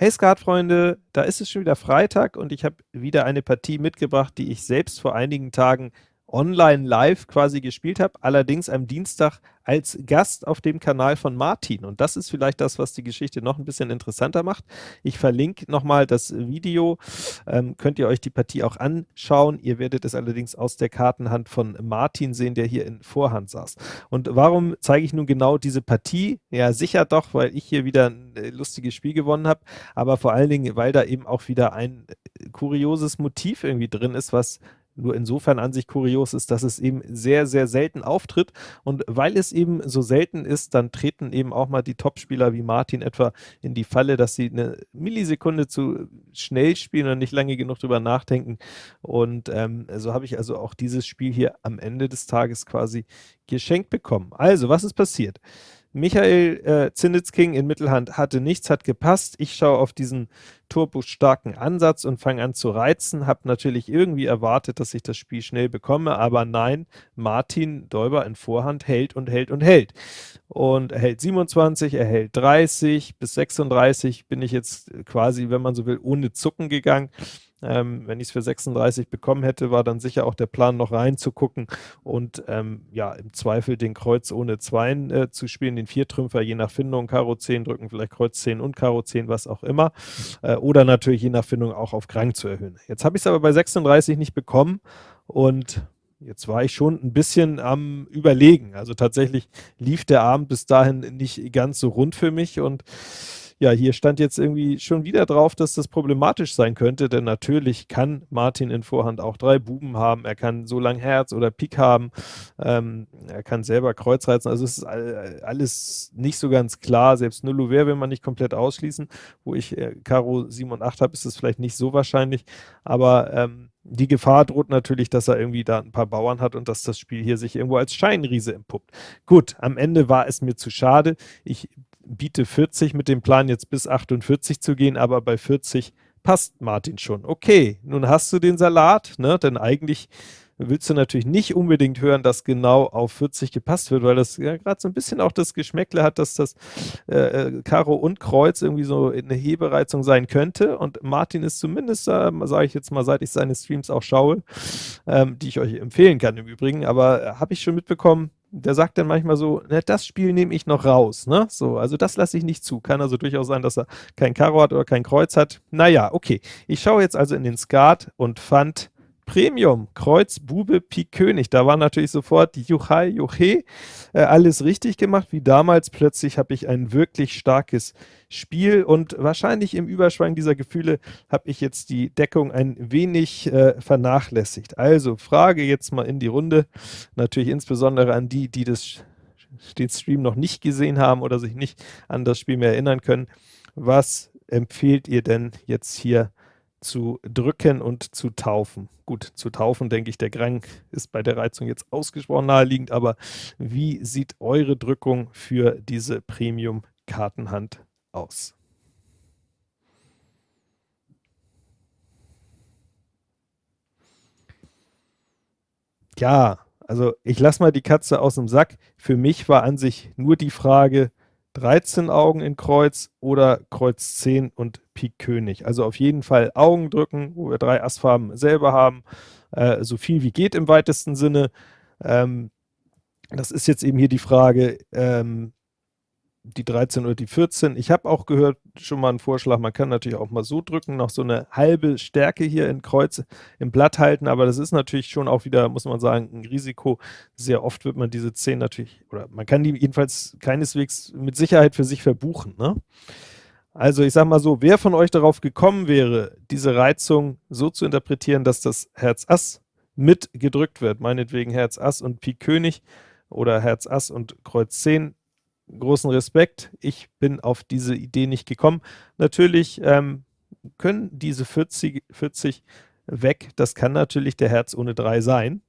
Hey Skatfreunde, da ist es schon wieder Freitag und ich habe wieder eine Partie mitgebracht, die ich selbst vor einigen Tagen online live quasi gespielt habe, allerdings am Dienstag als Gast auf dem Kanal von Martin. Und das ist vielleicht das, was die Geschichte noch ein bisschen interessanter macht. Ich verlinke nochmal das Video, ähm, könnt ihr euch die Partie auch anschauen. Ihr werdet es allerdings aus der Kartenhand von Martin sehen, der hier in Vorhand saß. Und warum zeige ich nun genau diese Partie? Ja, sicher doch, weil ich hier wieder ein äh, lustiges Spiel gewonnen habe, aber vor allen Dingen, weil da eben auch wieder ein äh, kurioses Motiv irgendwie drin ist, was nur insofern an sich kurios ist, dass es eben sehr, sehr selten auftritt. Und weil es eben so selten ist, dann treten eben auch mal die Topspieler wie Martin etwa in die Falle, dass sie eine Millisekunde zu schnell spielen und nicht lange genug drüber nachdenken. Und ähm, so habe ich also auch dieses Spiel hier am Ende des Tages quasi geschenkt bekommen. Also, was ist passiert? Michael äh, Zinnitzking in Mittelhand hatte nichts, hat gepasst. Ich schaue auf diesen turbostarken Ansatz und fange an zu reizen. Habe natürlich irgendwie erwartet, dass ich das Spiel schnell bekomme, aber nein, Martin Däuber in Vorhand hält und hält und hält. Und er hält 27, er hält 30, bis 36 bin ich jetzt quasi, wenn man so will, ohne Zucken gegangen. Ähm, wenn ich es für 36 bekommen hätte, war dann sicher auch der Plan, noch reinzugucken und ähm, ja, im Zweifel den Kreuz ohne Zweien äh, zu spielen, den Viertrümpfer je nach Findung, Karo 10 drücken, vielleicht Kreuz 10 und Karo 10, was auch immer. Äh, oder natürlich je nach Findung auch auf Krank zu erhöhen. Jetzt habe ich es aber bei 36 nicht bekommen und Jetzt war ich schon ein bisschen am Überlegen. Also tatsächlich lief der Abend bis dahin nicht ganz so rund für mich und ja, hier stand jetzt irgendwie schon wieder drauf, dass das problematisch sein könnte, denn natürlich kann Martin in Vorhand auch drei Buben haben, er kann so lang Herz oder Pik haben, ähm, er kann selber Kreuz reizen, also es ist alles nicht so ganz klar, selbst Null Ouvert will man nicht komplett ausschließen, wo ich äh, Karo 7 und 8 habe, ist es vielleicht nicht so wahrscheinlich, aber ähm, die Gefahr droht natürlich, dass er irgendwie da ein paar Bauern hat und dass das Spiel hier sich irgendwo als Scheinriese empuppt. Gut, am Ende war es mir zu schade. Ich biete 40 mit dem Plan, jetzt bis 48 zu gehen, aber bei 40 passt Martin schon. Okay, nun hast du den Salat, ne? denn eigentlich willst du natürlich nicht unbedingt hören, dass genau auf 40 gepasst wird, weil das ja gerade so ein bisschen auch das Geschmäckle hat, dass das äh, äh, Karo und Kreuz irgendwie so eine Hebereizung sein könnte und Martin ist zumindest, äh, sage ich jetzt mal, seit ich seine Streams auch schaue, ähm, die ich euch empfehlen kann im Übrigen, aber äh, habe ich schon mitbekommen, der sagt dann manchmal so, ne, das Spiel nehme ich noch raus, ne? So, also das lasse ich nicht zu. Kann also durchaus sein, dass er kein Karo hat oder kein Kreuz hat. Naja, okay. Ich schaue jetzt also in den Skat und fand Premium, Kreuz, Bube, Pik, König. Da war natürlich sofort Juchai, Juche, äh, alles richtig gemacht, wie damals. Plötzlich habe ich ein wirklich starkes Spiel und wahrscheinlich im Überschwang dieser Gefühle habe ich jetzt die Deckung ein wenig äh, vernachlässigt. Also Frage jetzt mal in die Runde, natürlich insbesondere an die, die das, den Stream noch nicht gesehen haben oder sich nicht an das Spiel mehr erinnern können. Was empfehlt ihr denn jetzt hier zu drücken und zu taufen. Gut, zu taufen, denke ich, der Grang ist bei der Reizung jetzt ausgesprochen naheliegend, aber wie sieht eure Drückung für diese Premium-Kartenhand aus? Ja, also ich lasse mal die Katze aus dem Sack. Für mich war an sich nur die Frage, 13 Augen in Kreuz oder Kreuz 10 und Pik König. Also auf jeden Fall Augen drücken, wo wir drei Assfarben selber haben, äh, so viel wie geht im weitesten Sinne. Ähm, das ist jetzt eben hier die Frage, ähm, die 13 oder die 14. Ich habe auch gehört, schon mal einen Vorschlag, man kann natürlich auch mal so drücken, noch so eine halbe Stärke hier in Kreuz im Blatt halten, aber das ist natürlich schon auch wieder, muss man sagen, ein Risiko. Sehr oft wird man diese 10 natürlich, oder man kann die jedenfalls keineswegs mit Sicherheit für sich verbuchen. Ne? Also ich sage mal so, wer von euch darauf gekommen wäre, diese Reizung so zu interpretieren, dass das Herz Ass mit gedrückt wird, meinetwegen Herz Ass und Pik König oder Herz Ass und Kreuz 10, großen Respekt. Ich bin auf diese Idee nicht gekommen. Natürlich ähm, können diese 40, 40 weg, das kann natürlich der Herz ohne 3 sein.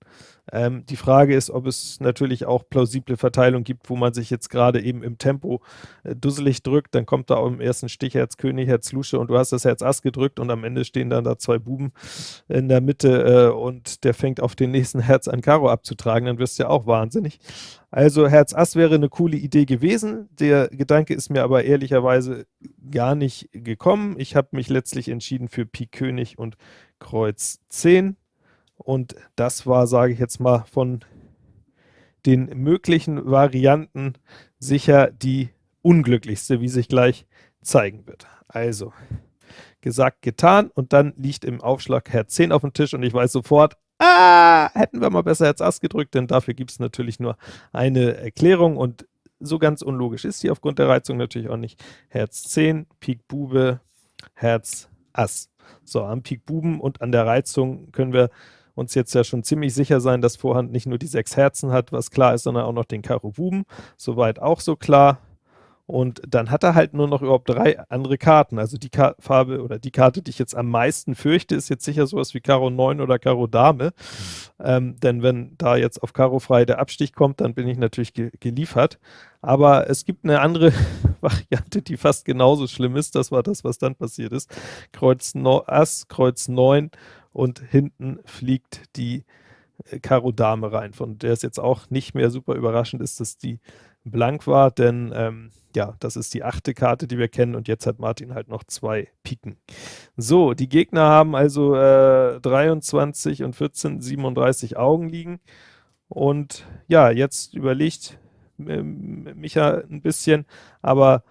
Ähm, die Frage ist, ob es natürlich auch plausible Verteilung gibt, wo man sich jetzt gerade eben im Tempo äh, dusselig drückt, dann kommt da auch im ersten Stich Herz König, Herz Lusche und du hast das Herz Ass gedrückt und am Ende stehen dann da zwei Buben in der Mitte äh, und der fängt auf den nächsten Herz an Karo abzutragen, dann wirst du ja auch wahnsinnig. Also Herz Ass wäre eine coole Idee gewesen, der Gedanke ist mir aber ehrlicherweise gar nicht gekommen. Ich habe mich letztlich entschieden für Pik König und Kreuz 10 und das war, sage ich jetzt mal, von den möglichen Varianten sicher die unglücklichste, wie sich gleich zeigen wird. Also, gesagt, getan und dann liegt im Aufschlag Herz 10 auf dem Tisch und ich weiß sofort, ah, hätten wir mal besser Herz Ass gedrückt, denn dafür gibt es natürlich nur eine Erklärung und so ganz unlogisch ist sie aufgrund der Reizung natürlich auch nicht. Herz 10, Pik Bube, Herz Ass. So, am Pik Buben und an der Reizung können wir uns jetzt ja schon ziemlich sicher sein, dass Vorhand nicht nur die sechs Herzen hat, was klar ist, sondern auch noch den Karo Buben. Soweit auch so klar. Und dann hat er halt nur noch überhaupt drei andere Karten. Also die Ka Farbe oder die Karte, die ich jetzt am meisten fürchte, ist jetzt sicher sowas wie Karo 9 oder Karo Dame. Mhm. Ähm, denn wenn da jetzt auf Karo frei der Abstich kommt, dann bin ich natürlich ge geliefert. Aber es gibt eine andere Variante, die fast genauso schlimm ist. Das war das, was dann passiert ist. Kreuz no Ass, Kreuz 9 und hinten fliegt die äh, Karo Dame rein, von der es jetzt auch nicht mehr super überraschend ist, dass die blank war, denn ähm, ja, das ist die achte Karte, die wir kennen und jetzt hat Martin halt noch zwei Piken. So, die Gegner haben also äh, 23 und 14, 37 Augen liegen und ja, jetzt überlegt äh, Micha ein bisschen, aber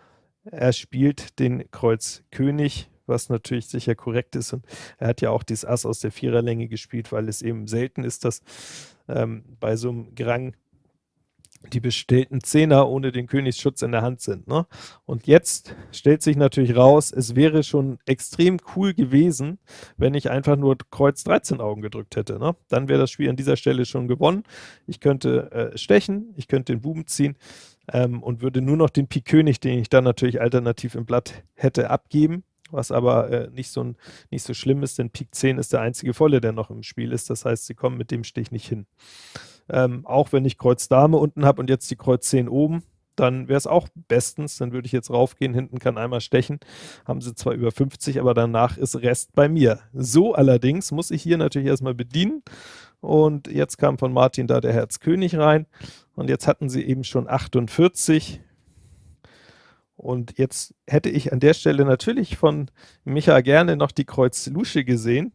er spielt den Kreuz König, was natürlich sicher korrekt ist. Und er hat ja auch dieses Ass aus der Viererlänge gespielt, weil es eben selten ist, dass ähm, bei so einem Grang die bestellten Zehner ohne den Königsschutz in der Hand sind. Ne? Und jetzt stellt sich natürlich raus, es wäre schon extrem cool gewesen, wenn ich einfach nur Kreuz 13 Augen gedrückt hätte. Ne? Dann wäre das Spiel an dieser Stelle schon gewonnen. Ich könnte äh, stechen, ich könnte den Buben ziehen ähm, und würde nur noch den Pik König, den ich dann natürlich alternativ im Blatt hätte, abgeben was aber äh, nicht, so, nicht so schlimm ist, denn Pik 10 ist der einzige Volle, der noch im Spiel ist. Das heißt, sie kommen mit dem Stich nicht hin. Ähm, auch wenn ich Kreuz Dame unten habe und jetzt die Kreuz 10 oben, dann wäre es auch bestens. Dann würde ich jetzt raufgehen, hinten kann einmal stechen. Haben sie zwar über 50, aber danach ist Rest bei mir. So allerdings muss ich hier natürlich erstmal bedienen. Und jetzt kam von Martin da der Herz König rein. Und jetzt hatten sie eben schon 48. Und jetzt hätte ich an der Stelle natürlich von Micha gerne noch die Kreuz Lusche gesehen,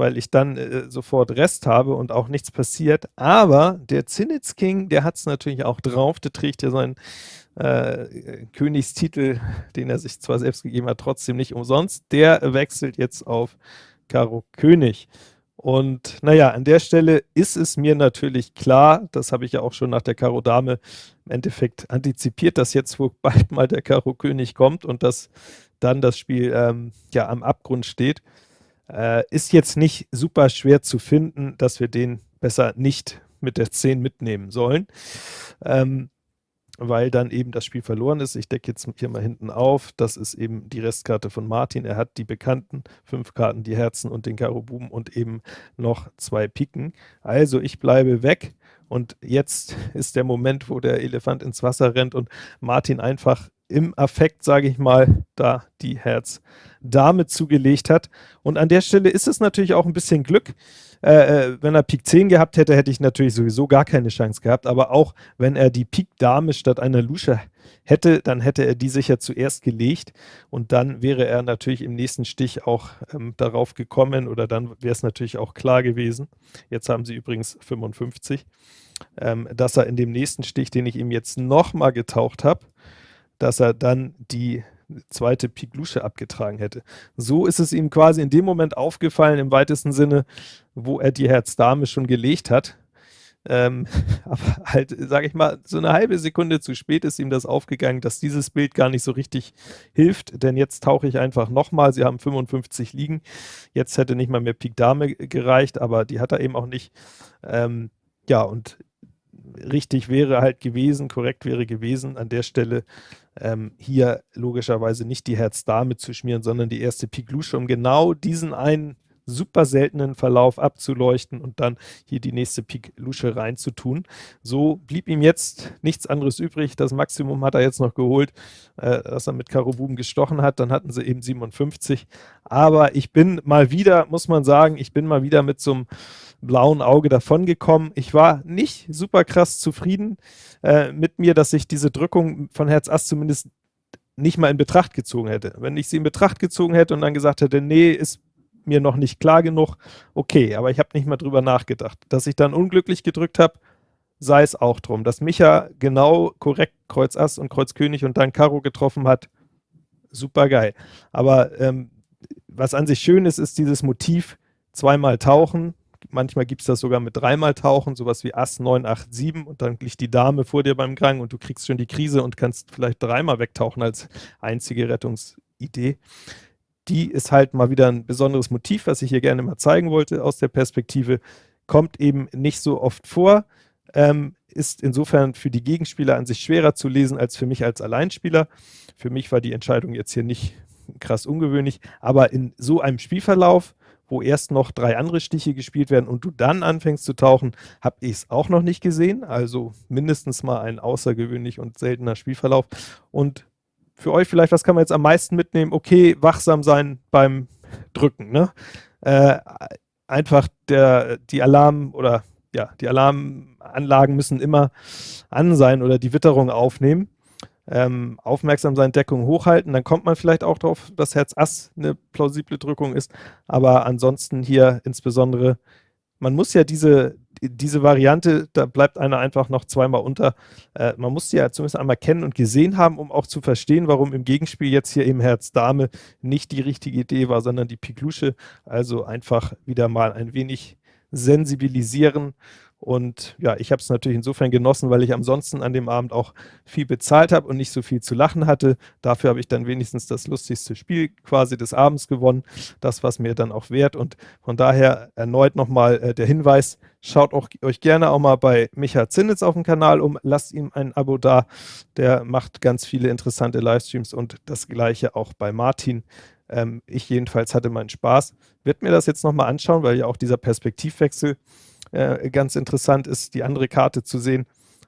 weil ich dann äh, sofort Rest habe und auch nichts passiert. Aber der Zinitz King, der hat es natürlich auch drauf. Der trägt ja seinen äh, Königstitel, den er sich zwar selbst gegeben hat, trotzdem nicht umsonst. Der wechselt jetzt auf Karo König. Und naja, an der Stelle ist es mir natürlich klar, das habe ich ja auch schon nach der Karo Dame im Endeffekt antizipiert, dass jetzt wohl bald mal der Karo König kommt und dass dann das Spiel ähm, ja am Abgrund steht. Äh, ist jetzt nicht super schwer zu finden, dass wir den besser nicht mit der 10 mitnehmen sollen. Ähm, weil dann eben das Spiel verloren ist. Ich decke jetzt hier mal hinten auf. Das ist eben die Restkarte von Martin. Er hat die bekannten fünf Karten, die Herzen und den Karo Buben und eben noch zwei Piken. Also ich bleibe weg und jetzt ist der Moment, wo der Elefant ins Wasser rennt und Martin einfach im Affekt, sage ich mal, da die Herz-Dame zugelegt hat. Und an der Stelle ist es natürlich auch ein bisschen Glück, äh, äh, wenn er Pik 10 gehabt hätte, hätte ich natürlich sowieso gar keine Chance gehabt. Aber auch wenn er die Pik Dame statt einer Lusche hätte, dann hätte er die sicher zuerst gelegt und dann wäre er natürlich im nächsten Stich auch ähm, darauf gekommen oder dann wäre es natürlich auch klar gewesen. Jetzt haben sie übrigens 55, ähm, dass er in dem nächsten Stich, den ich ihm jetzt nochmal getaucht habe, dass er dann die zweite Pik Lusche abgetragen hätte. So ist es ihm quasi in dem Moment aufgefallen, im weitesten Sinne, wo er die Herz-Dame schon gelegt hat. Ähm, aber halt, sage ich mal, so eine halbe Sekunde zu spät ist ihm das aufgegangen, dass dieses Bild gar nicht so richtig hilft, denn jetzt tauche ich einfach nochmal, sie haben 55 liegen, jetzt hätte nicht mal mehr Pik Dame gereicht, aber die hat er eben auch nicht. Ähm, ja, und richtig wäre halt gewesen, korrekt wäre gewesen, an der Stelle ähm, hier logischerweise nicht die Herz-Dame zu schmieren, sondern die erste Pik Lusche, um genau diesen einen super seltenen Verlauf abzuleuchten und dann hier die nächste Pik Lusche reinzutun. So blieb ihm jetzt nichts anderes übrig. Das Maximum hat er jetzt noch geholt, äh, dass er mit Karo Buben gestochen hat. Dann hatten sie eben 57. Aber ich bin mal wieder, muss man sagen, ich bin mal wieder mit so einem blauen Auge davongekommen. Ich war nicht super krass zufrieden äh, mit mir, dass ich diese Drückung von Herz Ass zumindest nicht mal in Betracht gezogen hätte. Wenn ich sie in Betracht gezogen hätte und dann gesagt hätte, nee, ist mir noch nicht klar genug, okay, aber ich habe nicht mal drüber nachgedacht. Dass ich dann unglücklich gedrückt habe, sei es auch drum. Dass Micha genau korrekt Kreuz Ass und Kreuz König und dann Karo getroffen hat, super geil. Aber ähm, was an sich schön ist, ist dieses Motiv zweimal tauchen. Manchmal gibt es das sogar mit dreimal tauchen, sowas wie Ass 9, 8, 7 und dann liegt die Dame vor dir beim Gang und du kriegst schon die Krise und kannst vielleicht dreimal wegtauchen als einzige Rettungsidee. Die ist halt mal wieder ein besonderes Motiv, was ich hier gerne mal zeigen wollte aus der Perspektive. Kommt eben nicht so oft vor, ähm, ist insofern für die Gegenspieler an sich schwerer zu lesen als für mich als Alleinspieler. Für mich war die Entscheidung jetzt hier nicht krass ungewöhnlich, aber in so einem Spielverlauf, wo erst noch drei andere Stiche gespielt werden und du dann anfängst zu tauchen, habe ich es auch noch nicht gesehen. Also mindestens mal ein außergewöhnlich und seltener Spielverlauf. Und für euch vielleicht, was kann man jetzt am meisten mitnehmen? Okay, wachsam sein beim Drücken. Ne? Äh, einfach der, die Alarm- oder ja, die Alarmanlagen müssen immer an sein oder die Witterung aufnehmen. Ähm, aufmerksam sein, Deckung hochhalten, dann kommt man vielleicht auch darauf, dass Herz Ass eine plausible Drückung ist, aber ansonsten hier insbesondere, man muss ja diese, diese Variante, da bleibt einer einfach noch zweimal unter, äh, man muss die ja zumindest einmal kennen und gesehen haben, um auch zu verstehen, warum im Gegenspiel jetzt hier eben Herz Dame nicht die richtige Idee war, sondern die Piklusche, also einfach wieder mal ein wenig sensibilisieren. Und ja, ich habe es natürlich insofern genossen, weil ich ansonsten an dem Abend auch viel bezahlt habe und nicht so viel zu lachen hatte. Dafür habe ich dann wenigstens das lustigste Spiel quasi des Abends gewonnen. Das, was mir dann auch wert. Und von daher erneut nochmal äh, der Hinweis, schaut auch, euch gerne auch mal bei Micha Zinnitz auf dem Kanal um, lasst ihm ein Abo da. Der macht ganz viele interessante Livestreams und das gleiche auch bei Martin. Ähm, ich jedenfalls hatte meinen Spaß. Wird mir das jetzt nochmal anschauen, weil ja auch dieser Perspektivwechsel äh, ganz interessant ist, die andere Karte zu sehen.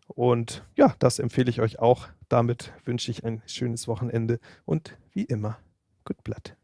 Und ja, das empfehle ich euch auch. Damit wünsche ich ein schönes Wochenende und wie immer, gut Blatt.